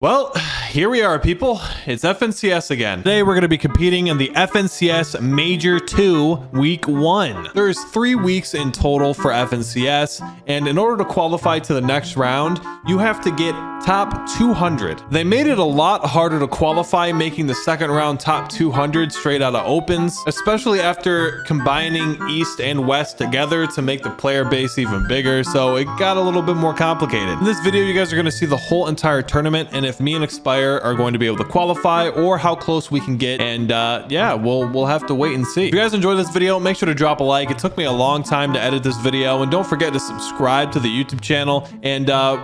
Well, here we are, people. It's FNCS again. Today, we're going to be competing in the FNCS Major 2 Week 1. There's three weeks in total for FNCS, and in order to qualify to the next round, you have to get top 200. They made it a lot harder to qualify, making the second round top 200 straight out of opens, especially after combining East and West together to make the player base even bigger, so it got a little bit more complicated. In this video, you guys are going to see the whole entire tournament, and if me and Expire are going to be able to qualify or how close we can get. And uh, yeah, we'll we'll have to wait and see. If you guys enjoyed this video, make sure to drop a like. It took me a long time to edit this video. And don't forget to subscribe to the YouTube channel and uh,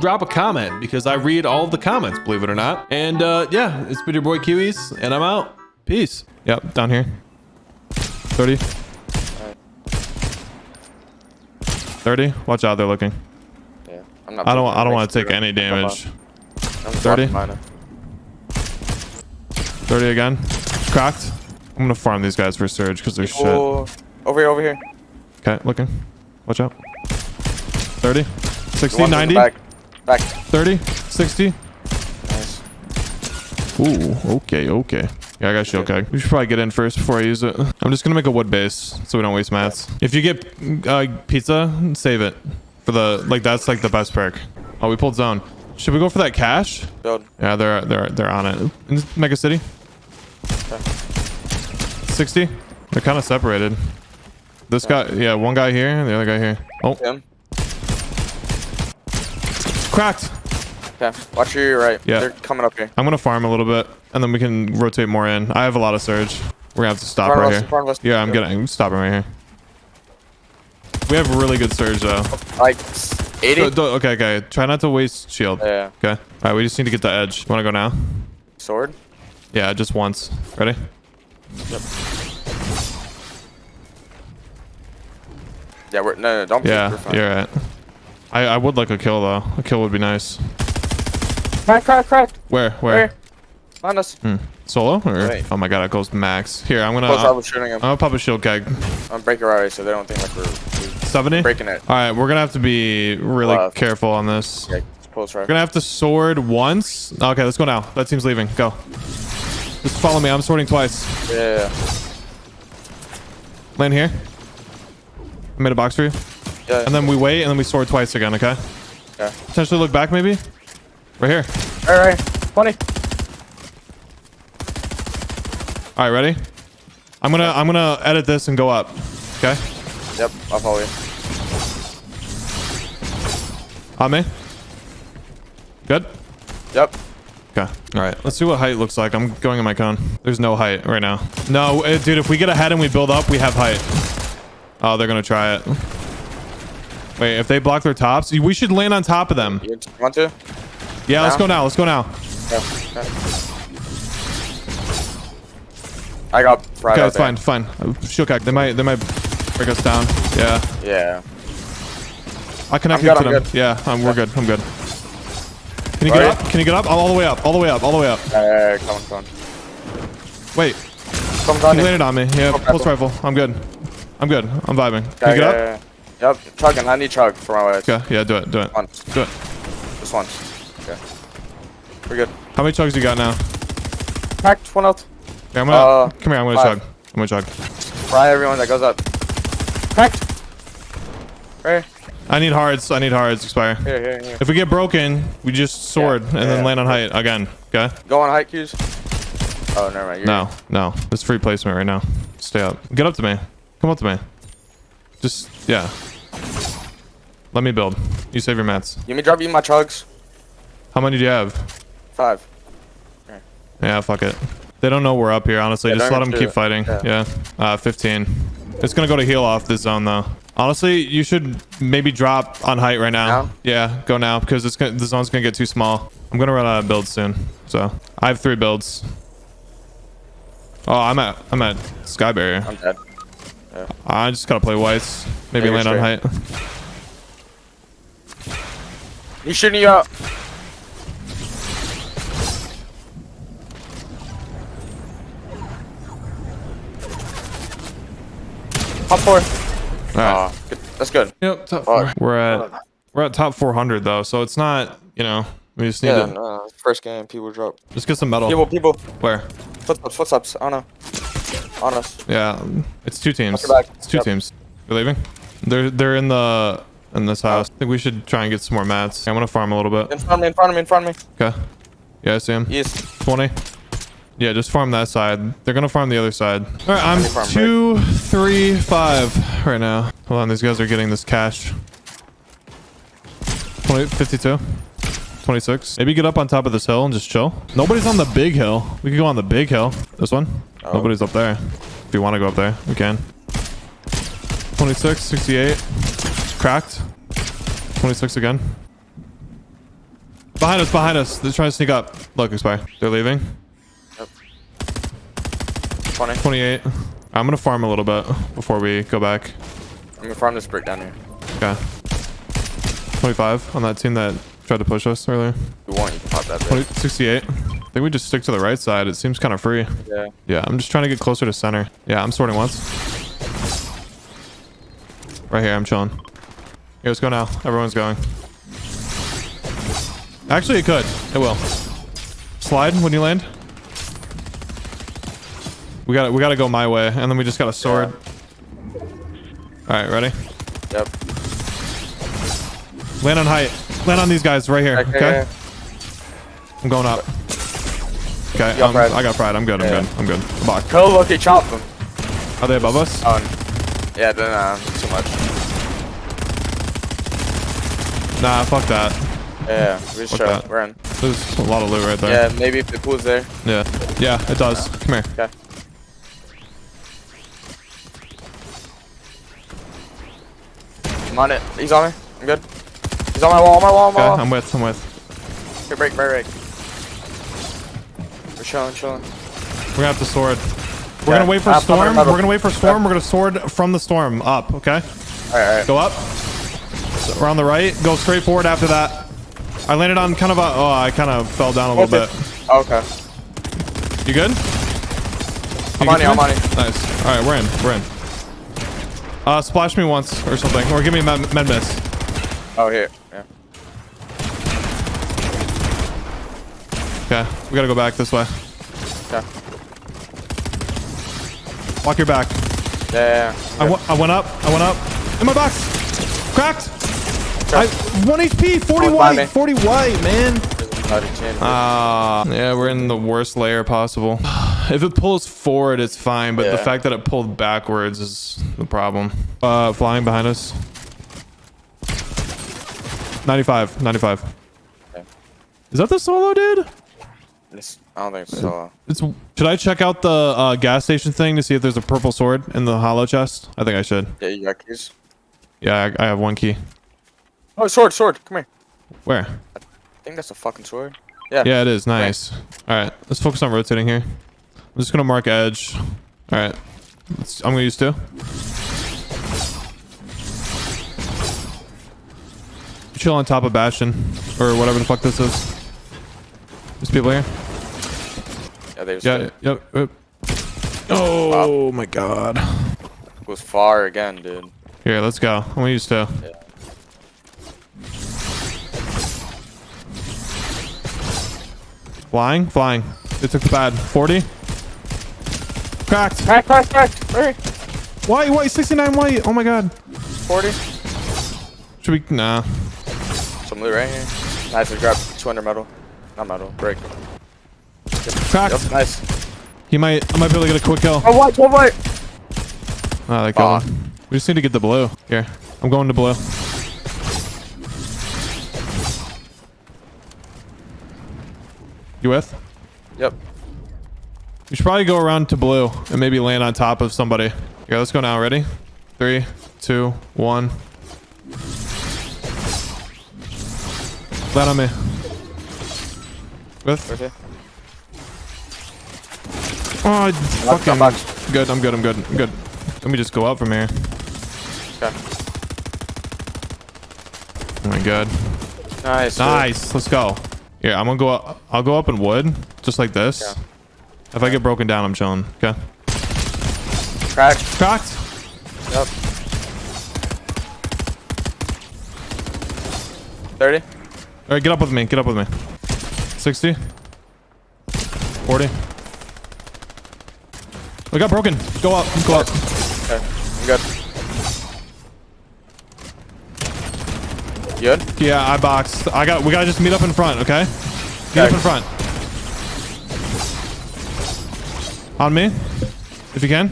drop a comment because I read all of the comments, believe it or not. And uh, yeah, it's been your boy Kiwis and I'm out. Peace. Yep, down here. 30. 30. Watch out, they're looking. Yeah, I'm not I don't I don't want to take any damage. I'm 30. dropping 30 again. Cracked. I'm gonna farm these guys for surge because they're shit. Oh, over here, over here. Okay, looking. Watch out. 30, 60, One's in the 90, Back. Back. 30, 60. Nice. Ooh, okay, okay. Yeah, I got shield keg. We should probably get in first before I use it. I'm just gonna make a wood base so we don't waste mats. If you get uh, pizza, save it for the like. That's like the best perk. Oh, we pulled zone. Should we go for that cash? Build. Yeah, they're they're they're on it. In Mega City. 60. They're kind of separated. This guy, yeah, one guy here, and the other guy here. Oh, Him. cracked. Okay. Watch your right. Yeah. They're coming up here. I'm gonna farm a little bit, and then we can rotate more in. I have a lot of surge. We're gonna have to stop of right us, here. us. Yeah, I'm getting stopping right here. We have really good surge though. Like 80. Do- do- okay, okay. Try not to waste shield. Yeah. Okay. All right, we just need to get the edge. Wanna go now? Sword. Yeah, just once. Ready? Yep. Yeah, we're no, no don't. Yeah, we're fine. you're right. I I would like a kill though. A kill would be nice. Crack, crack, crack. Where? Where? Where? Find us. Hmm. Solo? Or Wait. oh my god, it goes max. Here, I'm gonna. Close, I'm shooting him. gonna pop a shield keg. I'm breaking right so they don't think like we're, we're 70. breaking it. All right, we're gonna have to be really Left. careful on this. Yeah, close right. We're gonna have to sword once. Okay, let's go now. That team's leaving. Go. Just follow me. I'm sorting twice. Yeah. Land here. I made a box for you. Yeah. And then we wait, and then we sword twice again. Okay. Okay. Potentially look back, maybe. Right here. All right. 20. All right, ready? I'm gonna I'm gonna edit this and go up. Okay. Yep. I'll follow you. On me. Good. Yep. Okay. All right. Let's see what height looks like. I'm going in my cone. There's no height right now. No, uh, dude. If we get ahead and we build up, we have height. Oh, they're gonna try it. Wait, if they block their tops, we should land on top of them. You want to? Yeah, let's go now. Let's go now. Yeah. I got right Okay, it's fine, fine. Shield crack. They might, they might break us down. Yeah, Yeah. I connect I'm good, to I'm them. good. Yeah, I'm, we're good. I'm good. Can you get Right. up? Can you get up? All, all the way up. All the way up. All the way up. Uh, come on, come on. Wait, Come on, he landed on me. Yeah, Okay, pulse rifle. I'm good. I'm good. I'm vibing. Can Yeah, you get yeah, up? yeah, yeah. Yep, chugging. I need chug for my legs. Okay, yeah, do it. Do it. Once. Do it. Just once. Okay. We're good. How many chugs you got now? Cracked. One out. Okay, I'm gonna Uh, come here. I'm gonna five. chug. I'm gonna chug. Fry everyone that goes up. Cracked. Right I need hards. I need hards. Expire. here, here, here. If we get broken, we just sword and then land on height again. Okay. Go on height cues. Oh, never mind. You're No, no. It's free placement right now. Stay up. Get up to me. Come up to me. Just yeah. Let me build. You save your mats. You me drop you my chugs. How many do you have? Five. Yeah, fuck it. They don't know we're up here, honestly. Yeah, Just let them keep it. fighting. Yeah. Yeah. Uh, 15. It's gonna go to heal off this zone though. Honestly, you should maybe drop on height right now. Now? Yeah, go now because it's gonna, the zone's gonna get too small. I'm gonna run out of builds soon, so I have three builds. Oh, I'm at I'm at sky barrier. I'm dead. I just gotta play whites. Maybe Yeah, land you're on height. He's shooting you out. Top four. All right. Aw, good. That's good. Yep, top Fuck. four. We're at we're at top 400 though, so it's not you know We just need Yeah, to no, first game, people drop. just get some metal. People, people, Where? footsteps, footsteps. I don't know. On us. Yeah, it's two teams. Watch your back. It's two Yep. teams. You're leaving? They're they're in the in this house. I think we should try and get some more mats. I'm gonna farm a little bit. In front of me, in front of me, in front of me. Okay. Yeah, I see him. East. 20. Yeah, just farm that side. They're gonna farm the other side. All right, I'm Let me farm two, three, five right now. Hold on, these guys are getting this cash. 20, 52. 26. Maybe get up on top of this hill and just chill. Nobody's on the big hill. We could go on the big hill. This one? Oh. Nobody's up there. If you want to go up there, we can. 26, 68. Cracked. 26 again. Behind us, behind us. They're trying to sneak up. Look, expire. They're leaving. 20. 28. I'm gonna farm a little bit before we go back. I'm gonna farm this brick down here. Okay. 25 on that team that tried to push us earlier. You want, you can pop that 20, 68. I think we just stick to the right side. It seems kind of free. Yeah. Yeah, I'm just trying to get closer to center. Yeah, I'm sorting once. Right here, I'm chilling. Here, let's go now. Everyone's going. Actually, it could. It will. Slide when you land. We got to we got to go my way, and then we just got a sword. All right, ready? Yep. Land on height. Land on these guys right here. Okay. Okay. I'm going up. Okay. um. I got pride. I'm good. I'm Yeah. good. I'm good. Block. Go look at chop them. Are they above us? Oh, yeah, then uh, too much. Nah, fuck that. Yeah, we just Fuck show. that. We're in. There's a lot of loot right there. Yeah, maybe if the pool's there. Yeah. Yeah, it does. Come here. Okay. I'm on it. He's on me. I'm good. He's on my wall, on my wall, on my Okay, wall. I'm with. I'm with. Here, break, break, break. We're chilling, chilling. We're gonna have to sword. We're Yeah, gonna wait for uh, storm. it, pop it. We're gonna wait for storm. We're gonna sword from the storm up. Okay. Alright, alright. Go up. So we're on the right. Go straight forward after that. I landed on kind of a. Oh, I kind of fell down a little Okay. bit. Okay. You good? I'm on you, I'm on you. Nice. All right, we're in. We're in. Uh, splash me once or something, or give me a med, med mist. Oh, here. Yeah. Okay, we gotta go back this way. Okay. Walk your back. Yeah, yeah, I, yeah. w- I went up. I went up. In my box. Cracked. I one HP. 40 Oh, white. 40 white, man. Bloody chin. Ah, yeah, we're in the worst layer possible. If it pulls forward, it's fine, but the fact that it pulled backwards is the problem. Uh, flying behind us. 95. 95. Okay. Is that the solo dude? It's- I don't think so. It's. Should I check out the uh, gas station thing to see if there's a purple sword in the hollow chest? I think I should. Yeah, you got keys. Yeah, I, I have one key. Oh, sword, sword. Come here. Where? I think that's a fucking sword. Yeah. Yeah, it is. Nice. All right, let's focus on rotating here. I'm just gonna mark edge. All right, let's, I'm gonna use two. Chill on top of Bastion or whatever the fuck this is. There's people here. Yeah, they just Yeah. Yep. yep. Oh my god. It goes far again, dude. Here, let's go. I'm gonna use two. Yeah. Flying, flying. It took the bad. 40. Cracked. Cracked, cracked, cracked. Hurry. White, white, 69 white. Oh my god. 40. Should we? Nah. Some loot right here. Nice, we grabbed 200 metal. Not metal, brick. Cracked. Yep, nice. He might. I might be able to get a quick kill. Oh, white, one white. Ah, they killed Fuck. him. We just need to get the blue. Here, I'm going to blue. You with? Yep. We should probably go around to blue and maybe land on top of somebody. Yeah, let's go now. Ready? Three, two, one. Land on me. With? Right here. Oh, I fucking. box. Good. I'm good. I'm good. I'm good. Let me just go up from here. Okay. Oh my god. Nice. dude. Nice. Let's go. Yeah, I'm gonna go up. I'll go up in wood, just like this. Yeah. If I get broken down, I'm chilling. Okay. Crack. Cracked. Yep. 30. All right, get up with me. Get up with me. 60. 40. We got broken. Go up. Go up. Okay, You good? Yeah, I boxed. I got. We gotta just meet up in front. Okay. Meet up in front. On me, if you can.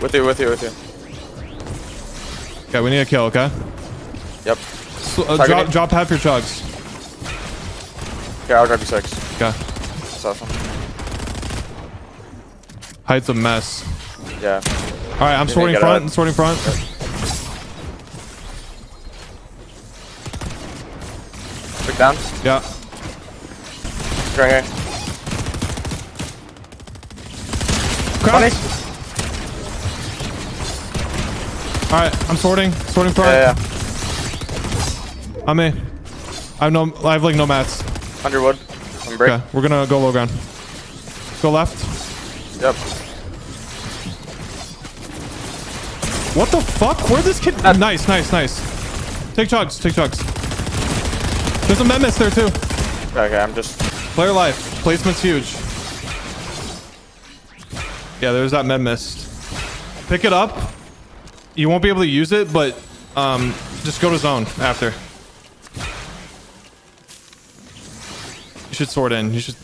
With you, with you, with you. Okay, we need a kill. Okay. Yep. So, uh, drop, drop half your chugs. Okay, I'll grab you six. Okay. That's awesome. Height's a mess. Yeah. All right, I'm sorting front. out. Sorting front. Down. Yeah. Right here. Cracked. 20. All right, I'm sorting. Sorting front. Yeah, yeah. I'm me. I have no. I have like no mats. Underwood. I'm break. Okay, we're gonna go low ground. Go left. Yep. What the fuck? Where'd this kid? Nice, nice, nice. Take chugs. Take chugs. There's a menace there too. Okay, I'm just. Player life. Placement's huge. Yeah, there's that med mist. Pick it up. You won't be able to use it, but um, just go to zone after. You should sort in. You should.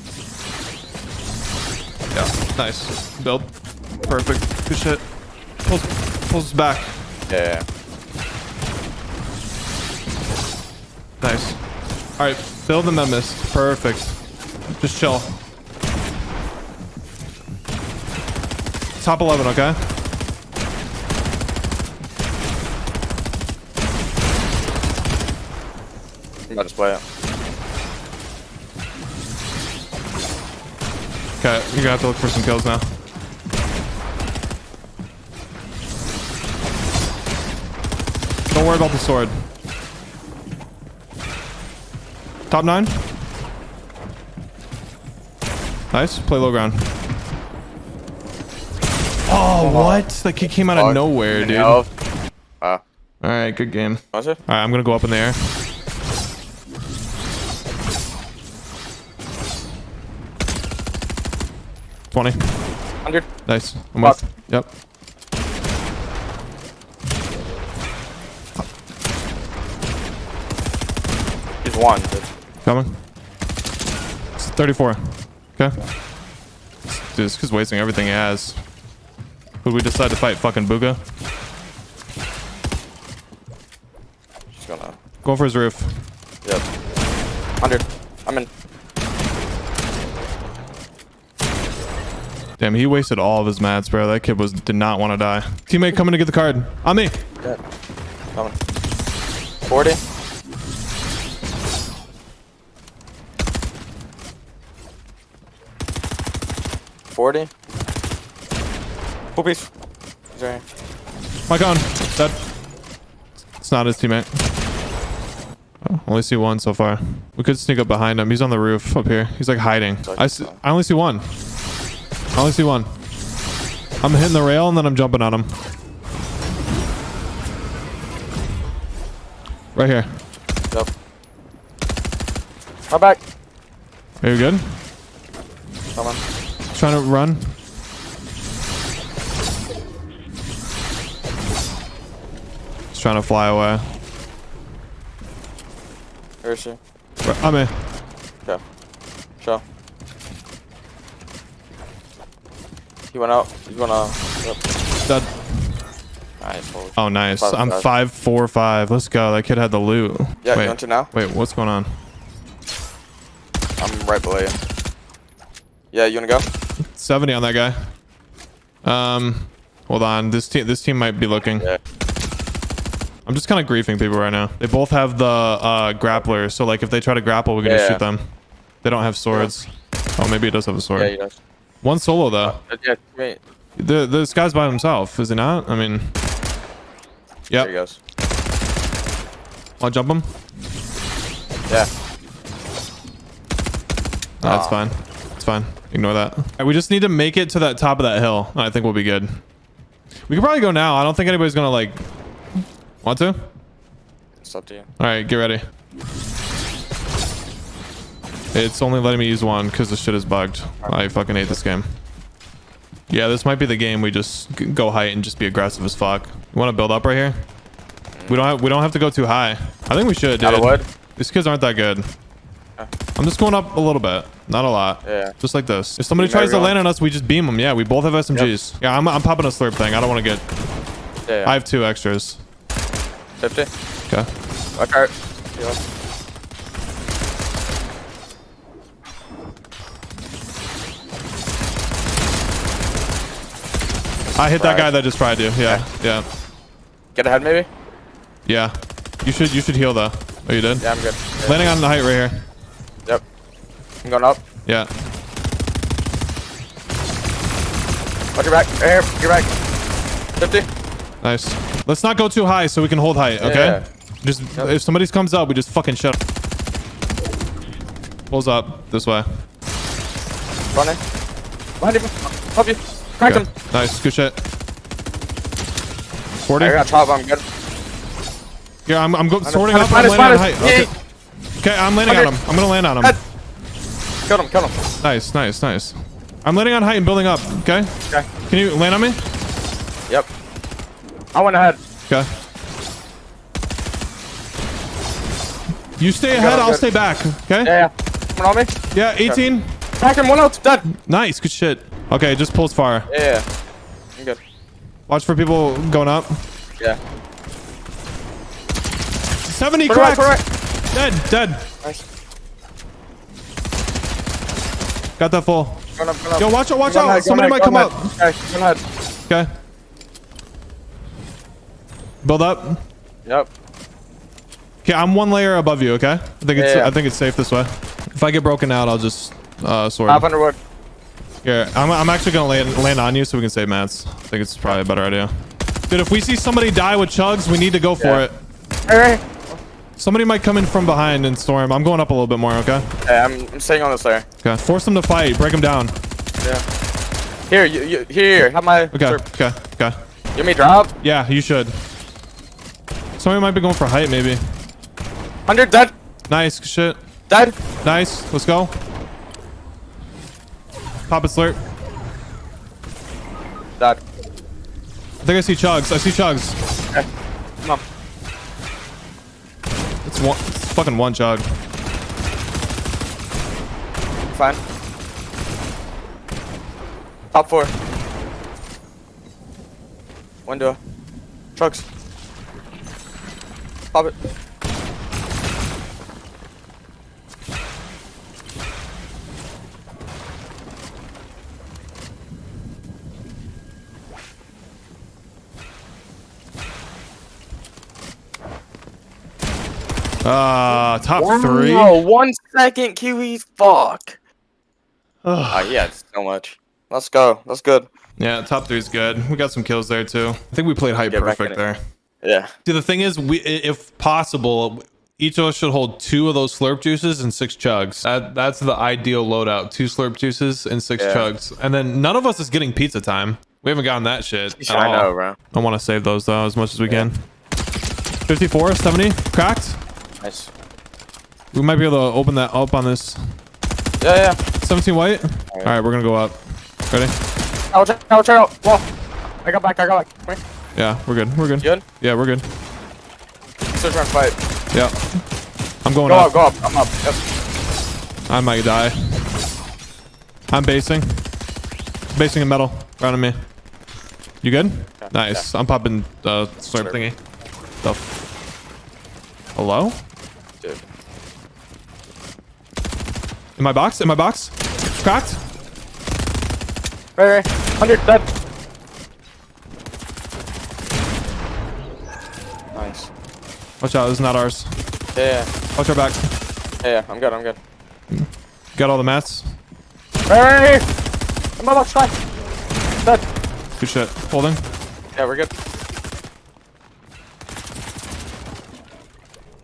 Yeah, nice. Build. Perfect. Good shit. Pulls, pulls back. Yeah. Nice. All right, build the med. Perfect. Just chill. Top 11, okay? About to play it. Okay, you're gonna have to look for some kills now. Don't worry about the sword. Top nine. Nice. Play low ground. Oh, what? That kid came out of nowhere, dude. No. All Wow. right, good game. All right, I'm gonna go up in the air. Twenty. 100. Nice. I'm Fuck. with. Yep. He's one. Dude. Coming. It's 34. Okay. Dude, this kid's wasting everything he has. Would we decide to fight fucking Booga? Just gonna. Going for his roof. Yep. 100. I'm in. Damn, he wasted all of his mats, bro. That kid was did not want to die. Teammate coming to get the card. On me. Dead. Coming. 40. Forty. Full piece. He's right here. Mike on. Dead. It's not his teammate. Oh, only see one so far. We could sneak up behind him. He's on the roof up here. He's like hiding. I see, I only see one. I only see one. I'm hitting the rail and then I'm jumping on him. Right here. Yep. Come back. Are you good? Come on. Trying to run. Just trying to fly away. Where is she? I'm in. Okay. Show. He went out. He's gonna. Yep. Dead. Nice. holy- Oh, nice. Five, I'm five. five, four, five. Let's go. That kid had the loot. Yeah, Wait, you want to now? wait, what's going on? I'm right below you. Yeah, you wanna go? 70 on that guy. Um, hold on. This team, this team might be looking. Yeah. I'm just kind of griefing people right now. They both have the uh, grappler, so like if they try to grapple, we can just Yeah. shoot them. They don't have swords. Oh, maybe it does have a sword. Yeah. One solo though. Uh, yeah, wait. The this guy's by himself, is he not? I mean, yeah. There he goes. I'll jump him. Yeah. No, that's fine. It's fine. Ignore that. All right, we just need to make it to that top of that hill. I think we'll be good. We can probably go now. I don't think anybody's gonna like want to. All It's up to you. All right, get ready. It's only letting me use one because the shit is bugged. I fucking hate this game. Yeah, this might be the game we just go height and just be aggressive as fuck. You want to build up right here? We don't have we don't have to go too high. I think we should, dude. Out of wood? These kids aren't that good. I'm just going up a little bit, not a lot. Yeah. Just like this. If somebody Beam tries to land on us, we just beam them. Yeah, we both have SMGs. Yeah, I'm, I'm popping a slurp thing. I don't want to get. Yeah, yeah. I have two extras. 50. Okay. Watch out. Yeah. I hit that guy that just fried you. Yeah, yeah, Get ahead, maybe? yeah. You should you should heal though. Oh, you did. Yeah, I'm good. Yeah. Landing on the height right here. Yep. I'm going up. Yeah. Watch your back. Right here. Your back. 50. Nice. Let's not go too high so we can hold height. Okay. Yeah. Just if somebody comes up, we just fucking shut. Pulls up this way. Running. Behind you. Help you. Crack Okay. him. Nice. Good shit. 40. I got top. I'm good. Yeah, I'm, I'm go sorting up. I'm landing on height. Okay. Okay, I'm landing on him. I'm gonna land on him. Kill him. Kill him. Nice, nice, nice. I'm landing on height and building up. Okay. Okay. Can you land on me? Yep. I went ahead. Okay. You stay I'm ahead. I'll good. stay back. Okay. Yeah, yeah. Coming on me. Yeah. 18. Crack him. One out. Dead. Nice. Good shit. Okay, just pulls far. Yeah, yeah. I'm good. Watch for people going up. Yeah. 70 Turn right, cracked. right. Dead. Dead. Nice. Got that full. Going up, going up. Yo, watch out, watch out. Somebody might come up. Okay, go ahead. Okay. Build up. Yep. Okay, I'm one layer above you. Okay. I think it's Yeah, yeah. I think it's safe this way. If I get broken out, I'll just uh sword. Top underwood. Yeah, I'm, I'm actually gonna land, land on you so we can save mats. I think it's probably a better idea. Dude, if we see somebody die with chugs, we need to go for Yeah. it. Hey. Somebody might come in from behind and storm. I'm going up a little bit more. Okay. Hey, I'm, I'm staying on this layer. Okay. Force them to fight. Break them down. Yeah. Here, you, you, here, have my. Okay. Okay. Okay. Give me drop. Yeah, you should. Somebody might be going for height, maybe. 100 dead. Nice. Shit. Dead. Nice. Let's go. Pop a slurp. Dead. I think I see chugs. I see chugs. Okay. Come on. It's one. It's fucking one chug. Fine. Top four. Window. Trucks. Pop it. Uh, top three. Oh, one second, Kiwi. Fuck. Ah, yeah, had so much. Let's go. That's good. Yeah, top three is good. We got some kills there too. I think we played height Get perfect there. Yeah. See, the thing is, we, if possible, each of us should hold two of those slurp juices and six chugs. That, that's the ideal loadout: two slurp juices and six Yeah. chugs. And then none of us is getting pizza time. We haven't gotten that shit. at I all. know, bro. I want to save those though as much as we can. 54, 70, cracked. Nice. We might be able to open that up on this. Yeah, yeah. 17 white. All right, we're gonna go up. Ready? Out, check out, check out. Wall. I got back, I got back. Come here. Yeah, we're good. We're good. You good? Yeah, we're good. Search and fight. Yeah. I'm going Go up. up, go up. I'm up. Yep. I might die. I'm basing. Basing in metal. Right on me. You good? Nice. I'm popping uh slurp Slurp. thingy. The f- Hello? Dude. In my box? In my box? Cracked? Right, right. 100 dead. Nice. Watch out, this is not ours. Yeah, yeah. Watch our back. Yeah, yeah. I'm good, I'm good. Got all the mats. Right, right, right. I'm about to. Dead. Good shit. Holding. Yeah, we're good.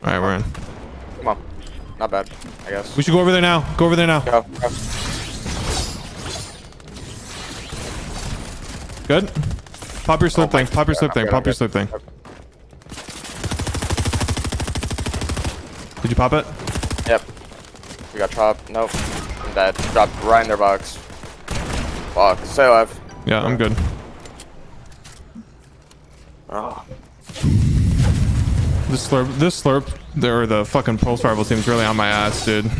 Alright, we're in. Not bad, I guess. We should go over there now. Go over there now. Go, go. Good? Pop your slurp Oh thing. Pop your I'm thing. good, Pop I'm your good. slurp thing. Did you pop it? Yep. We got chopped. Nope. I'm dead. Dropped right in their box. Fuck. Stay alive. Yeah, I'm good. Oh. This slurp, this slurp, or the fucking pulse rifle team's really on my ass, dude.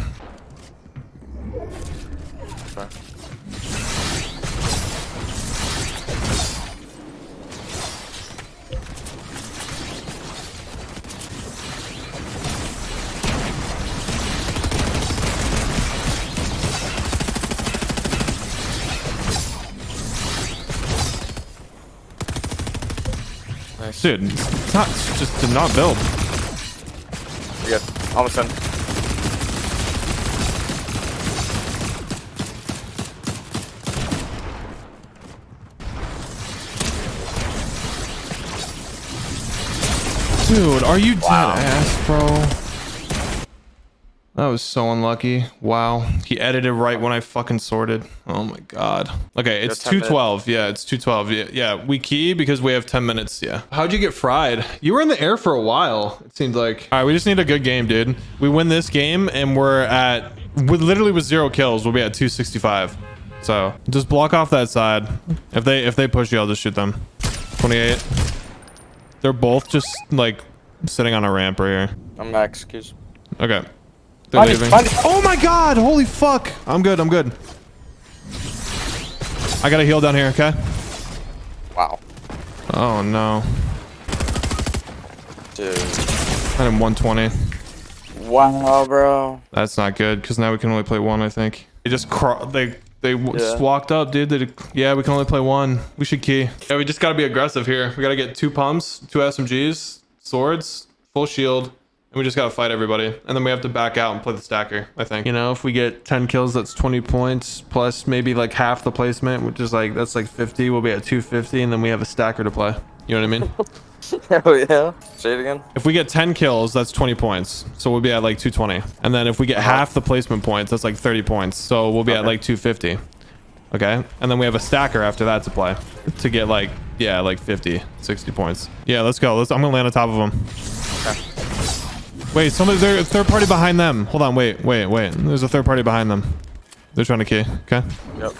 Nice. Dude, it's not it's just did not build. Almost done. Dude, are you dead Wow. ass, bro? That was so unlucky. Wow. He edited right when I fucking sorted. Oh my god. Okay, it's Just 10 minutes. 212. Yeah, it's 212. Yeah, yeah, we key because we have 10 minutes. Yeah. How'd you get fried? You were in the air for a while, it seemed like. All right, we just need a good game, dude. We win this game and we're at, with literally with zero kills, we'll be at 265. So just block off that side. If they if they push you, I'll just shoot them. 28. They're both just like sitting on a ramp right here. I'm back. Excuse. Okay. They're Find leaving. find it. Oh my god! Holy fuck! I'm good. I'm good. I got a heal down here. Okay. Wow. Oh no. Dude. I am 120. Wow, bro. That's not good because now we can only play one. I think they just cro- they they w- just walked up, dude. They yeah, we can only play one. We should key. Yeah, we just gotta be aggressive here. We gotta get two pumps, two SMGs, swords, full shield, and we just gotta fight everybody. And then we have to back out and play the stacker. I think. You know, if we get 10 kills, that's 20 points plus maybe like half the placement, which is like that's like 50. We'll be at 250, and then we have a stacker to play. You know what I mean? Hell oh, yeah. Say it again. If we get 10 kills, that's 20 points. So we'll be at like 220. And then if we get uh-huh. half the placement points, that's like 30 points. So we'll be at like 250. Okay. And then we have a stacker after that to play to get like, yeah, like 50, 60 points. Yeah, let's go. Let's, I'm going to land on top of them. Wait, somebody, there's a third party behind them. Hold on. Wait, wait, wait. There's a third party behind them. They're trying to key. Okay. Yep.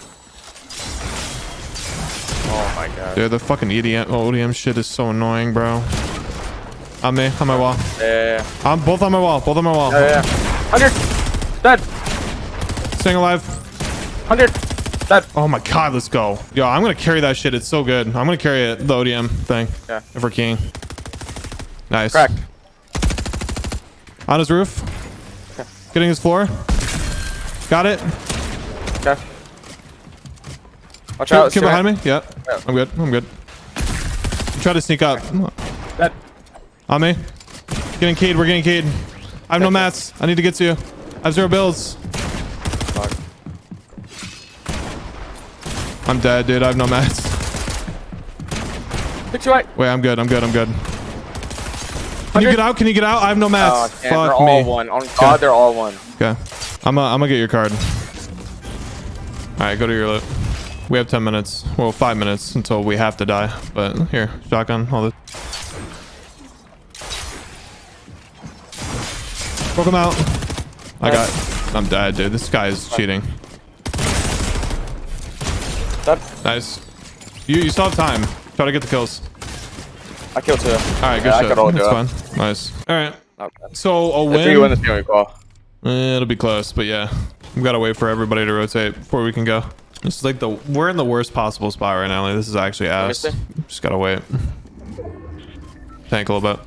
Oh my god. Dude, the fucking EDM, ODM oh, shit is so annoying, bro. On me, on my wall. Yeah, yeah, yeah. I'm both on my wall. Both on my wall. Yeah, yeah, yeah. 100! Dead! Staying alive. 100! Dead! Oh my god, let's go. Yo, I'm gonna carry that shit. It's so good. I'm gonna carry it, the ODM thing. Yeah. If we're keying. Nice. Crack. On his roof. Getting his floor. Got it. Okay. Watch out. Stuart. behind me. Yeah. Yeah. I'm good. I'm good. Try to sneak up. Dead. On me. Getting keyed. We're getting keyed. I have no mats. I need to get to you. I have zero bills. Fuck. I'm dead, dude. I have no mats. You right. Wait, I'm good. I'm good. I'm good. Can you get out? Can you get out? I have no Oh, mats. They're Fuck all me. one. On God, they're all one. Okay. I'm uh, I'm gonna get your card. All right, go to your loot. We have 10 minutes. Well, five minutes until we have to die. But here, shotgun, all this. Poke him out. I got. I'm dead, dude. This guy is cheating. Nice. You you still have time. Try to get the kills. I killed two. All right, good yeah, I shit. could all do That's it. fine. Nice. All right. So a If we win win. this game, we. Eh, it'll be close, but yeah, We've gotta wait for everybody to rotate before we can go. This is like the we're in the worst possible spot right now. Like this is actually ass. Just gotta wait. Tank a little bit.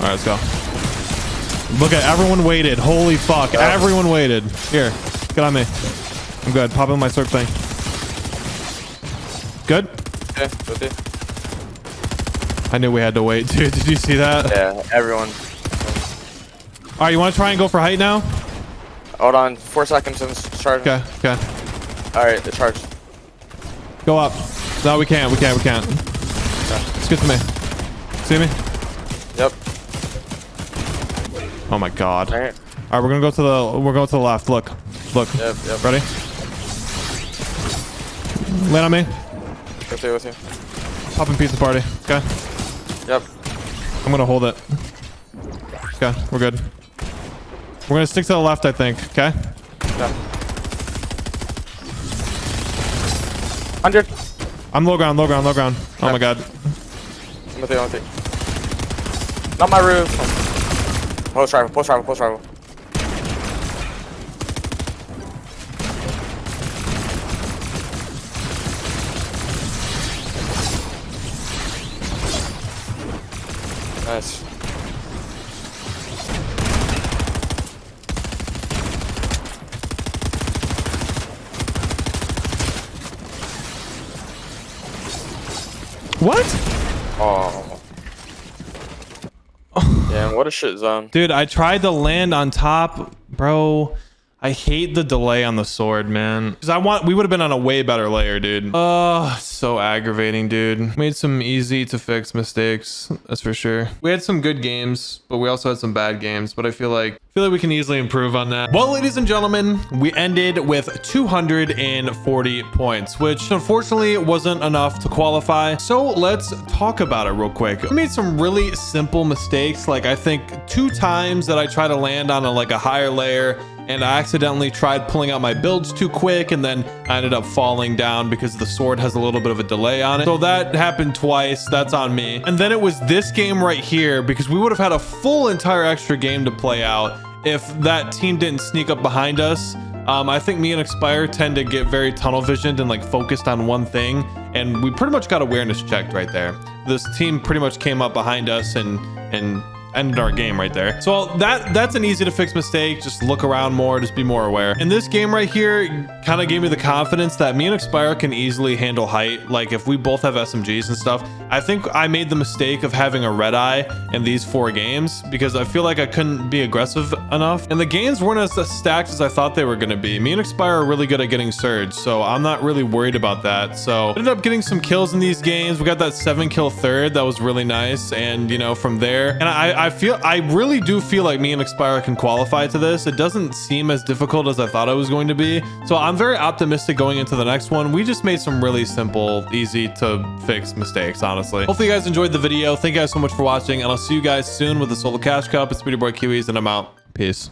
All right, let's go. Look at everyone waited. Holy fuck! Everyone waited. Here, get on me. I'm good. Pop in my circ thing. Good. Okay, you. I knew we had to wait, dude. Did you see that? Yeah, everyone. All right, you want to try and go for height now? Hold on. Four seconds and it's charging. Okay, okay. All right, the charge. Go up. No, we can't. We can't. We can't. Just get to me. See me? Yep. Oh my god. All All right. right, we're gonna go to the. We're going to the left. Look. Look. Yep, yep. Ready? Land on me. With you, with you. Popping pizza party. Okay. Yep. I'm gonna hold it. Okay, we're good. We're gonna stick to the left, I think. Okay. Yeah. 100. I'm low ground, low ground, low ground. Oh my god. I'm with you, I'm with you. Not my roof. Pulse rifle, pulse rifle, pulse rifle. What? Oh. Damn, what a shit zone. Dude, I tried to land on top, bro. I hate the delay on the sword, man. Because I want, we would have been on a way better layer, dude. Oh, so aggravating, dude. Made some easy to fix mistakes, that's for sure. We had some good games, but we also had some bad games. But I feel like, I feel like we can easily improve on that. Well, ladies and gentlemen, we ended with 240 points, which unfortunately wasn't enough to qualify. So let's talk about it real quick. We made some really simple mistakes. Like I think two times that I try to land on a, like a higher layer and I accidentally tried pulling out my builds too quick and then I ended up falling down because the sword has a little bit of a delay on it. So that happened twice. That's on me. And then it was this game right here because we would have had a full entire extra game to play out if that team didn't sneak up behind us. Um, I think me and Expire tend to get very tunnel visioned and like focused on one thing. And we pretty much got awareness checked right there. This team pretty much came up behind us and, and ended our game right there. So that that's an easy to fix mistake. Just look around more, just be more aware. In this game right here, kind of gave me the confidence that me and Expire can easily handle height. Like if we both have SMGs and stuff, I think I made the mistake of having a red eye in these four games because I feel like I couldn't be aggressive enough. And the games weren't as stacked as I thought they were going to be. Me and Expire are really good at getting surge, so I'm not really worried about that. So ended up getting some kills in these games. We got that seven kill third. That was really nice. And you know, from there, and I, I feel, I really do feel like me and Expire can qualify to this. It doesn't seem as difficult as I thought it was going to be. So I'm very optimistic going into the next one. We just made some really simple, easy to fix mistakes, honestly. Hopefully you guys enjoyed the video. Thank you guys so much for watching and I'll see you guys soon with the Solo Cash Cup. It's Speedy Boy Kiwis and I'm out. Peace.